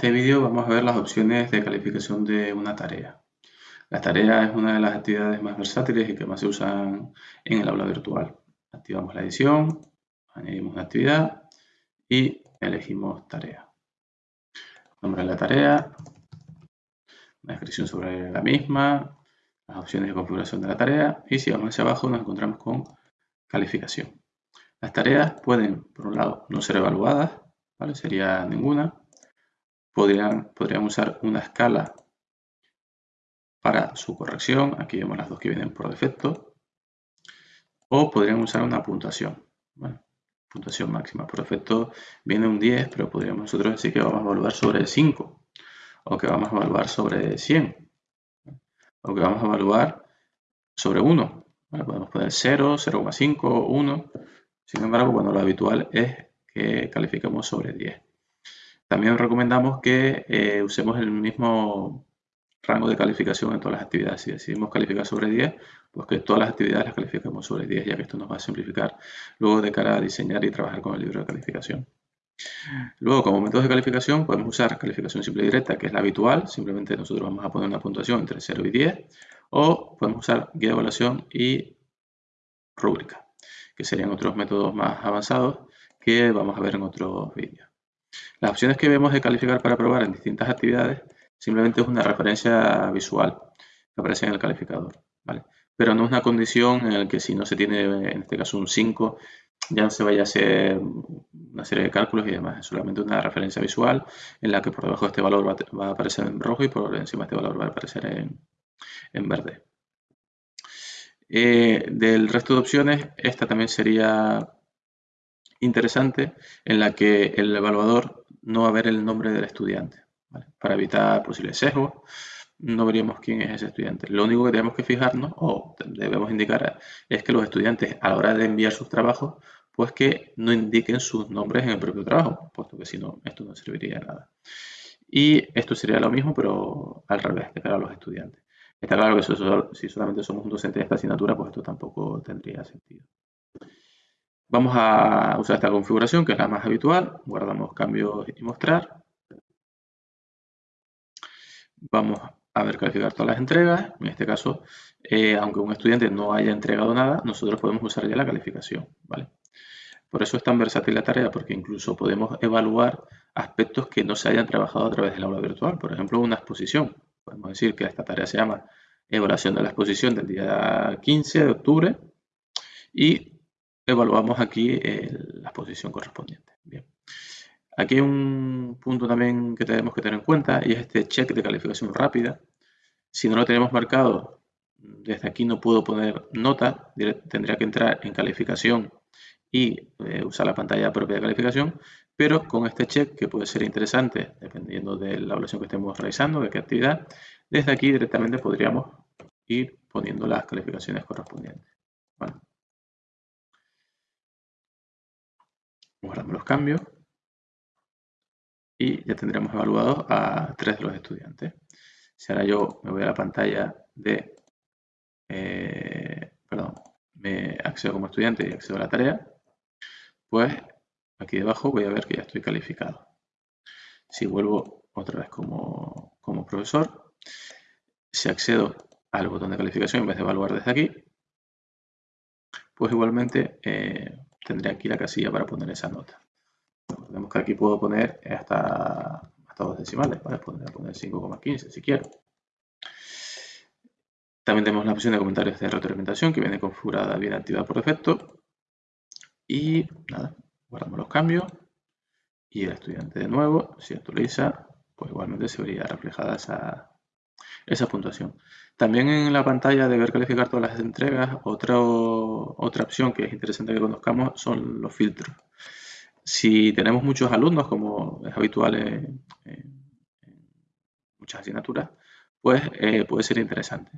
este vídeo vamos a ver las opciones de calificación de una tarea. La tarea es una de las actividades más versátiles y que más se usan en el aula virtual. Activamos la edición, añadimos una actividad y elegimos tarea. Nombre de la tarea, una descripción sobre la misma, las opciones de configuración de la tarea y si vamos hacia abajo nos encontramos con calificación. Las tareas pueden, por un lado, no ser evaluadas, ¿vale? sería ninguna, podrían, podrían usar una escala para su corrección. Aquí vemos las dos que vienen por defecto. O podrían usar una puntuación. puntuación máxima. Por defecto viene un 10, pero podríamos nosotros decir que vamos a evaluar sobre 5. O que vamos a evaluar sobre 100. O que vamos a evaluar sobre 1. podemos poner 0, 0,5, 1. Sin embargo, bueno, lo habitual es que califiquemos sobre 10. También recomendamos que eh, usemos el mismo rango de calificación en todas las actividades. Si decidimos calificar sobre 10, pues que todas las actividades las califiquemos sobre 10, ya que esto nos va a simplificar luego de cara a diseñar y trabajar con el libro de calificación. Luego, como métodos de calificación, podemos usar calificación simple y directa, que es la habitual. Simplemente nosotros vamos a poner una puntuación entre 0 y 10. O podemos usar guía de evaluación y rúbrica, que serían otros métodos más avanzados que vamos a ver en otros vídeos. Las opciones que vemos de calificar para probar en distintas actividades simplemente es una referencia visual que aparece en el calificador, ¿vale? Pero no es una condición en la que si no se tiene, en este caso, un 5, ya no se vaya a hacer una serie de cálculos y demás. Es solamente una referencia visual en la que por debajo de este valor va, a aparecer en rojo y por encima de este valor va a aparecer en, verde. Eh, del resto de opciones, esta también sería interesante en la que el evaluador no va a ver el nombre del estudiante. Para evitar posibles sesgos, no veríamos quién es ese estudiante. Lo único que tenemos que fijarnos o debemos indicar es que los estudiantes a la hora de enviar sus trabajos, pues que no indiquen sus nombres en el propio trabajo, puesto que si no, esto no serviría de nada. Y esto sería lo mismo, pero al revés, de cara a los estudiantes. Está claro que si solamente somos un docente de esta asignatura, pues esto tampoco tendría sentido. Vamos a usar esta configuración, que es la más habitual. Guardamos cambios y mostrar. Vamos a ver calificar todas las entregas. En este caso, eh, aunque un estudiante no haya entregado nada, nosotros podemos usar ya la calificación. ¿vale? Por eso es tan versátil la tarea, porque incluso podemos evaluar aspectos que no se hayan trabajado a través del aula virtual. Por ejemplo, una exposición. Podemos decir que esta tarea se llama evaluación de la exposición del día 15 de octubre y evaluamos aquí la posición correspondiente. Bien. Aquí hay un punto también que tenemos que tener en cuenta y es este check de calificación rápida. Si no lo tenemos marcado, desde aquí no puedo poner nota, tendría que entrar en calificación y eh, usar la pantalla propia de calificación, pero con este check que puede ser interesante dependiendo de la evaluación que estemos realizando, de qué actividad, desde aquí directamente podríamos ir poniendo las calificaciones correspondientes. Guardamos los cambios y ya tendremos evaluados a tres de los estudiantes. Si ahora yo me voy a la pantalla de, eh, perdón, me accedo como estudiante y accedo a la tarea, pues aquí debajo voy a ver que ya estoy calificado. Si vuelvo otra vez como, como profesor, si accedo al botón de calificación en vez de evaluar desde aquí, pues igualmente eh, tendré aquí la casilla para poner esa nota. Vemos que aquí puedo poner hasta, hasta dos decimales, ¿vale? Podría poner 5,15 si quiero. También tenemos la opción de comentarios de retroalimentación que viene configurada bien activada por defecto. Y nada, guardamos los cambios. Y el estudiante de nuevo, si actualiza, pues igualmente se vería reflejada esa, esa puntuación. También en la pantalla de ver calificar todas las entregas, otra, otra opción que es interesante que conozcamos son los filtros. Si tenemos muchos alumnos, como es habitual en, muchas asignaturas, pues eh, puede ser interesante.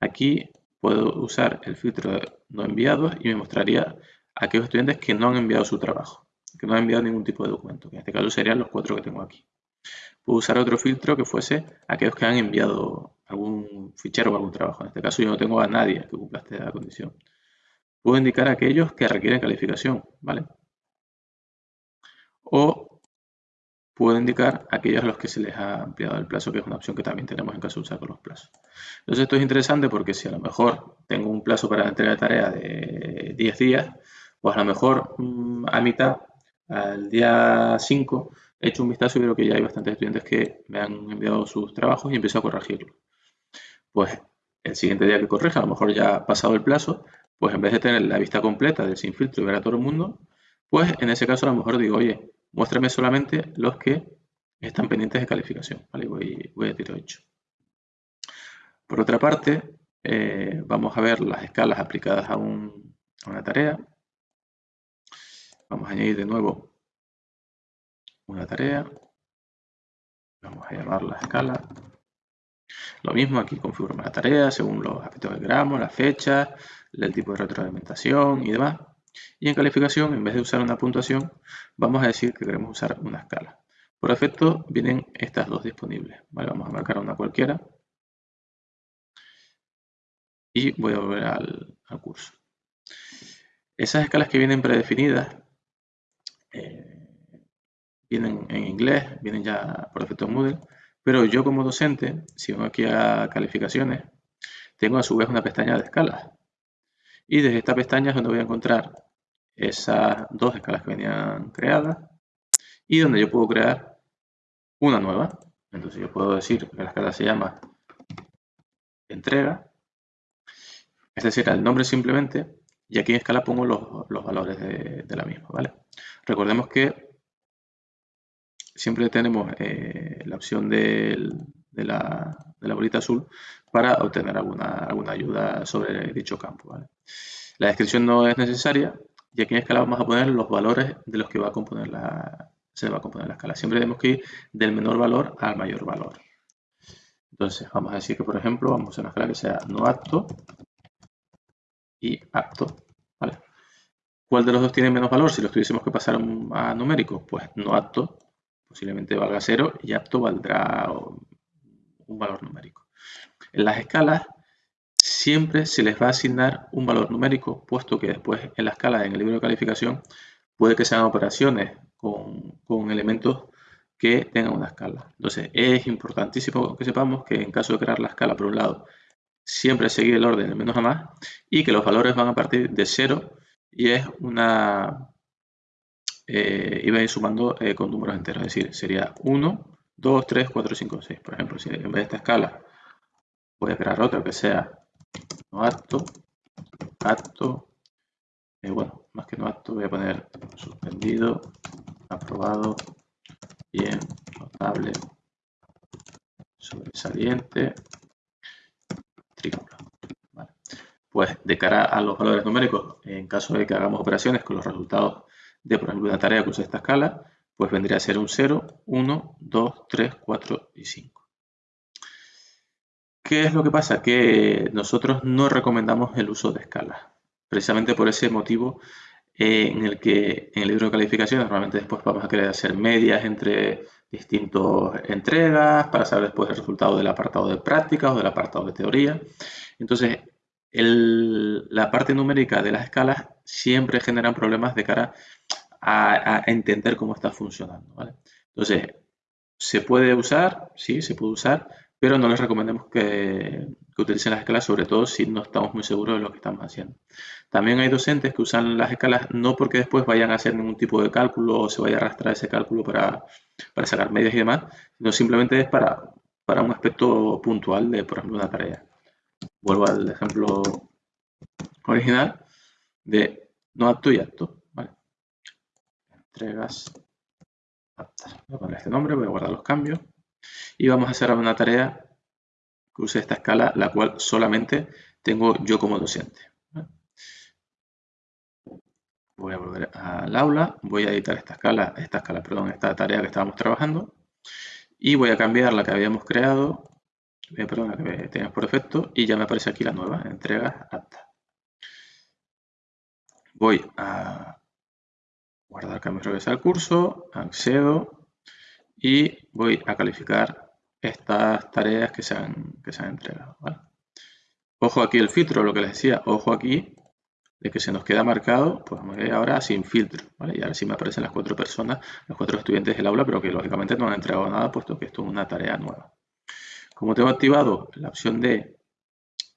Aquí puedo usar el filtro de no enviados y me mostraría a aquellos estudiantes que no han enviado su trabajo, que no han enviado ningún tipo de documento, en este caso serían los cuatro que tengo aquí. Puedo usar otro filtro que fuese aquellos que han enviado algún fichero o algún trabajo. En este caso yo no tengo a nadie que cumpla esta condición. Puedo indicar a aquellos que requieren calificación, ¿vale? O puedo indicar aquellos a los que se les ha ampliado el plazo, que es una opción que también tenemos en caso de usar con los plazos. Entonces esto es interesante porque si a lo mejor tengo un plazo para la entrega de tarea de 10 días, pues a lo mejor mm, a mitad, al día 5, he hecho un vistazo y veo que ya hay bastantes estudiantes que me han enviado sus trabajos y empiezo a corregirlo. Pues el siguiente día que corrija, a lo mejor ya ha pasado el plazo, pues en vez de tener la vista completa del sin filtro y ver a todo el mundo, pues en ese caso a lo mejor digo, oye, muéstrame solamente los que están pendientes de calificación. Vale, voy, voy a tiro hecho. Por otra parte, eh, vamos a ver las escalas aplicadas a, una tarea. Vamos a añadir de nuevo una tarea. Vamos a llamar la escala. Lo mismo, aquí configuramos la tarea según los aspectos que queramos, la fecha, el tipo de retroalimentación y demás. Y en calificación, en vez de usar una puntuación, vamos a decir que queremos usar una escala. Por efecto, vienen estas dos disponibles. vamos a marcar una cualquiera. Y voy a volver al, curso. Esas escalas que vienen predefinidas, eh, vienen en inglés, vienen ya por efecto en Moodle, pero yo como docente, si vengo aquí a calificaciones, tengo a su vez una pestaña de escalas. Y desde esta pestaña es donde voy a encontrar esas dos escalas que venían creadas y donde yo puedo crear una nueva. Entonces yo puedo decir que la escala se llama entrega, es decir, el nombre simplemente, y aquí en escala pongo los, valores de, la misma. ¿vale? Recordemos que siempre tenemos eh, la opción de, la, bolita azul para obtener alguna, alguna ayuda sobre dicho campo. La descripción no es necesaria y aquí en escala vamos a poner los valores de los que va a componer la, se va a componer la escala. Siempre tenemos que ir del menor valor al mayor valor. Entonces vamos a decir que por ejemplo vamos a una escala que sea no apto y apto. ¿Cuál de los dos tiene menos valor? Si los tuviésemos que pasar a numérico, pues no apto posiblemente valga 0 y apto valdrá un valor numérico. En las escalas siempre se les va a asignar un valor numérico, puesto que después en la escala, en el libro de calificación, puede que sean operaciones con, elementos que tengan una escala. Entonces, es importantísimo que sepamos que en caso de crear la escala, por un lado, siempre seguir el orden de menos a más y que los valores van a partir de 0 y es una... Eh, va a ir sumando eh, con números enteros, es decir, sería 1, 2, 3, 4, 5, 6. Por ejemplo, si en vez de esta escala voy a crear otra que sea no acto, acto, eh, bueno, más que no acto voy a poner suspendido, aprobado, bien, notable, sobresaliente, Pues de cara a los valores numéricos, en caso de que hagamos operaciones con los resultados de, por ejemplo, una tarea que use esta escala, pues vendría a ser un 0, 1, 2, 3, 4 y 5. ¿Qué es lo que pasa? Que nosotros no recomendamos el uso de escalas. Precisamente por ese motivo en el que en el libro de calificaciones normalmente después vamos a querer hacer medias entre distintas entregas para saber después el resultado del apartado de prácticas o del apartado de teoría. Entonces, la parte numérica de las escalas siempre generan problemas de cara a, entender cómo está funcionando. Entonces, ¿se puede usar? Sí, se puede usar, pero no les recomendamos que, utilicen las escalas, sobre todo si no estamos muy seguros de lo que estamos haciendo. También hay docentes que usan las escalas no porque después vayan a hacer ningún tipo de cálculo o se vaya a arrastrar ese cálculo para, sacar medias y demás, sino simplemente es para un aspecto puntual de, por ejemplo, una tarea. Vuelvo al ejemplo original de no apto y apto. Entregas Voy a poner este nombre, voy a guardar los cambios y vamos a hacer una tarea que use esta escala, la cual solamente tengo yo como docente. Voy a volver al aula, voy a editar esta escala, esta escala, perdón, esta tarea que estábamos trabajando y voy a cambiar la que habíamos creado, eh, perdón, la que teníamos por defecto y ya me aparece aquí la nueva, entrega apta. Voy a guardar cambio regresar al curso, accedo y voy a calificar estas tareas que se han, que se han entregado. Ojo aquí el filtro, lo que les decía, ojo aquí, de que se nos queda marcado, pues vamos a ahora sin filtro, ¿vale? Y ahora sí me aparecen las cuatro personas, los cuatro estudiantes del aula, pero que lógicamente no han entregado nada, puesto que esto es una tarea nueva. Como tengo activado la opción de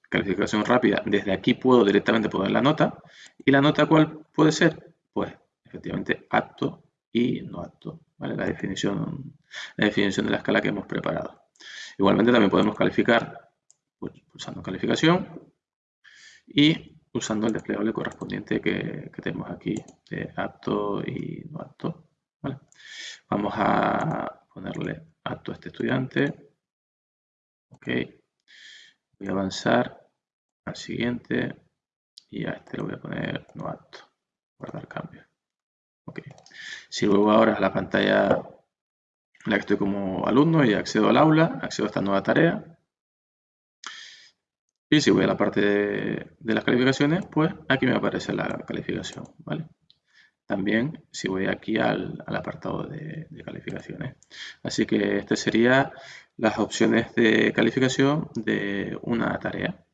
calificación rápida, desde aquí puedo directamente poner la nota. ¿Y la nota cuál puede ser? Pues efectivamente apto y no apto, ¿vale? La definición, la definición de la escala que hemos preparado. Igualmente también podemos calificar pues, pulsando calificación y usando el desplegable correspondiente que, tenemos aquí de apto y no apto. Vamos a ponerle apto a este estudiante. Ok. Voy a avanzar al siguiente y a este le voy a poner no apto. Guardar cambio. Ok. Si luego ahora a la pantalla en la que estoy como alumno y accedo al aula, accedo a esta nueva tarea, y si voy a la parte de, las calificaciones, pues aquí me aparece la calificación, ¿vale? También si voy aquí al, apartado de, calificaciones. Así que estas serían las opciones de calificación de una tarea.